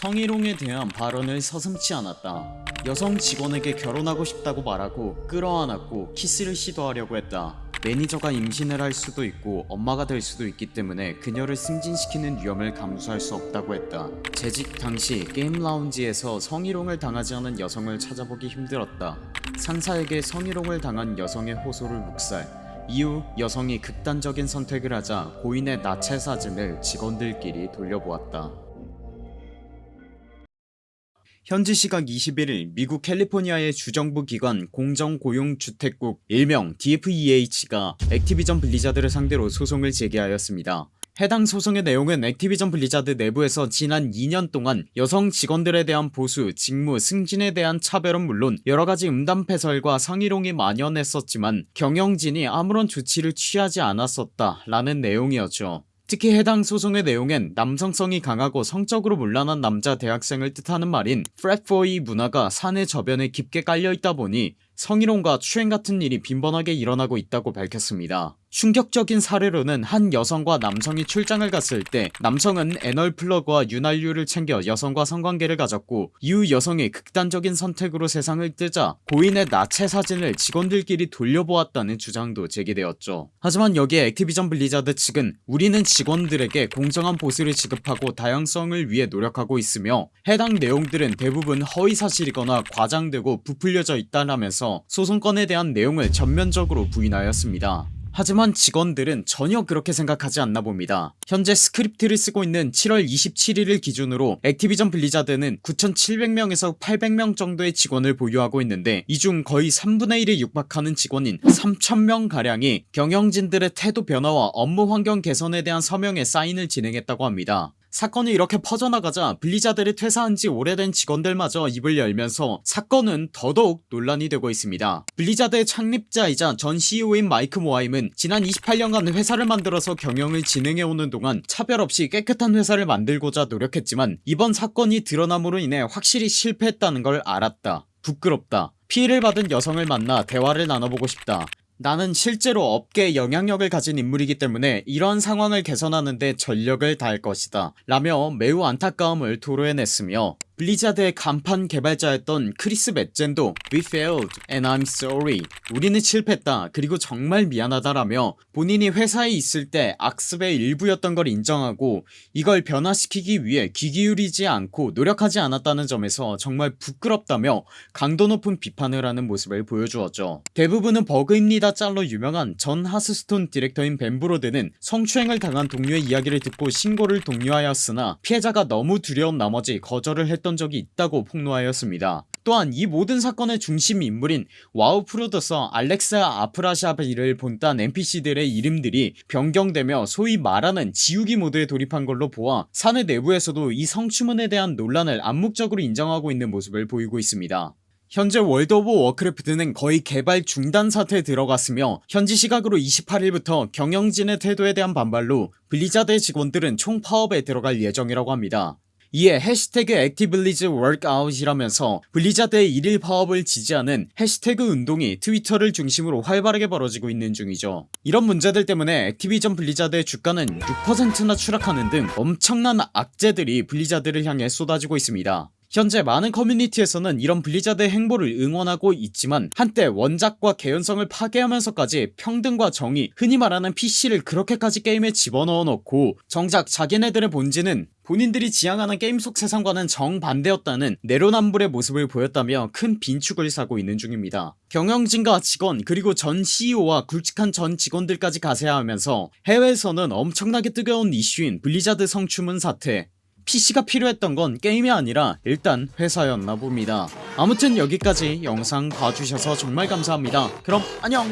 성희롱에 대한 발언을 서슴지 않았다. 여성 직원에게 결혼하고 싶다고 말하고 끌어안았고 키스를 시도하려고 했다. 매니저가 임신을 할 수도 있고 엄마가 될 수도 있기 때문에 그녀를 승진시키는 위험을 감수할 수 없다고 했다. 재직 당시 게임 라운지에서 성희롱을 당하지 않은 여성을 찾아보기 힘들었다. 상사에게 성희롱을 당한 여성의 호소를 묵살. 이후 여성이 극단적인 선택을 하자 고인의 나체 사진을 직원들끼리 돌려보았다 현지 시각 21일 미국 캘리포니아의 주정부 기관 공정고용주택국 일명 DFEH가 액티비전 블리자드를 상대로 소송을 제기하였습니다. 해당 소송의 내용은 액티비전 블리자드 내부에서 지난 2년 동안 여성 직원들에 대한 보수, 직무, 승진에 대한 차별은 물론 여러가지 음담패설과 성희롱이 만연했었지만 경영진이 아무런 조치를 취하지 않았었다 라는 내용이었죠 특히 해당 소송의 내용엔 남성성이 강하고 성적으로 문란한 남자 대학생을 뜻하는 말인 frat boy 문화가 사내 저변에 깊게 깔려있다 보니 성희롱과 추행 같은 일이 빈번하게 일어나고 있다고 밝혔습니다 충격적인 사례로는 한 여성과 남성이 출장을 갔을 때 남성은 anal plug와 윤활유를 챙겨 여성과 성관계를 가졌고 이후 여성이 극단적인 선택으로 세상을 뜨자 고인의 나체 사진을 직원들끼리 돌려보았다는 주장도 제기되었죠. 하지만 여기에 액티비전 블리자드 측은 우리는 직원들에게 공정한 보수를 지급하고 다양성을 위해 노력하고 있으며 해당 내용들은 대부분 허위사실이거나 과장되고 부풀려져 있다라면서 소송건에 대한 내용을 전면적으로 부인하였습니다 하지만 직원들은 전혀 그렇게 생각하지 않나 봅니다. 현재 스크립트를 쓰고 있는 7월 27일을 기준으로 액티비전 블리자드는 9700명에서 800명 정도의 직원을 보유하고 있는데 이 중 거의 3분의 1에 육박하는 직원인 3000명가량이 경영진들의 태도 변화와 업무 환경 개선에 대한 서명에 사인을 진행했다고 합니다 사건이 이렇게 퍼져나가자 블리자드를 퇴사한지 오래된 직원들마저 입을 열면서 사건은 더더욱 논란이 되고 있습니다. 블리자드의 창립자이자 전 CEO인 마이크 모하임은 지난 28년간 회사를 만들어서 경영을 진행해오는 동안 차별 없이 깨끗한 회사를 만들고자 노력했지만 이번 사건이 드러남으로 인해 확실히 실패했다는 걸 알았다. 부끄럽다. 피해를 받은 여성을 만나 대화를 나눠보고 싶다 나는 실제로 업계에 영향력을 가진 인물이기 때문에 이런 상황을 개선하는데 전력을 다할 것이다. 라며 매우 안타까움을 토로해냈으며 블리자드의 간판 개발자였던 크리스 멧젠도 We failed and I'm sorry. 우리는 실패했다. 그리고 정말 미안하다 라며 본인이 회사에 있을 때 악습의 일부였던 걸 인정하고 이걸 변화시키기 위해 귀 기울이지 않고 노력하지 않았다는 점에서 정말 부끄럽다며 강도 높은 비판을 하는 모습을 보여주었죠. 대부분은 버그입니다 짤로 유명한 전 하스스톤 디렉터인 벤브로드는 성추행을 당한 동료의 이야기를 듣고 신고를 독려하였으나 피해자가 너무 두려운 나머지 거절을 했던 적이 있다고 폭로하였습니다. 또한 이 모든 사건의 중심 인물인 와우 프로듀서 알렉스 아프라시아비를 본딴 NPC들의 이름들이 변경되며 소위 말하는 지우기 모드에 돌입한 걸로 보아 사내 내부에서도 이 성추문에 대한 논란을 암묵적으로 인정하고 있는 모습을 보이고 있습니다. 현재 월드 오브 워크래프트는 거의 개발 중단 사태에 들어갔으며 현지 시각으로 28일부터 경영진의 태도에 대한 반발로 블리자드의 직원들은 총파업에 들어갈 예정이라고 합니다 이에 해시태그 ActiBlizzWalkout이라면서 블리자드의 일일 파업을 지지하는 해시태그 운동이 트위터를 중심으로 활발하게 벌어지고 있는 중이죠. 이런 문제들 때문에 액티비전 블리자드의 주가는 6%나 추락하는 등 엄청난 악재들이 블리자드를 향해 쏟아지고 있습니다 현재 많은 커뮤니티에서는 이런 블리자드의 행보를 응원하고 있지만 한때 원작과 개연성을 파괴하면서까지 평등과 정의 흔히 말하는 PC를 그렇게까지 게임에 집어넣어 놓고 정작 자기네들의 본질은 본인들이 지향하는 게임 속 세상과는 정반대였다는 내로남불의 모습을 보였다며 큰 빈축을 사고 있는 중입니다. 경영진과 직원 그리고 전 CEO와 굵직한 전 직원들까지 가세하면서 해외에서는 엄청나게 뜨거운 이슈인 블리자드 성추문 사태 PC가 필요했던 건 게임이 아니라 일단 회사였나 봅니다. 아무튼 여기까지 영상 봐주셔서 정말 감사합니다. 그럼 안녕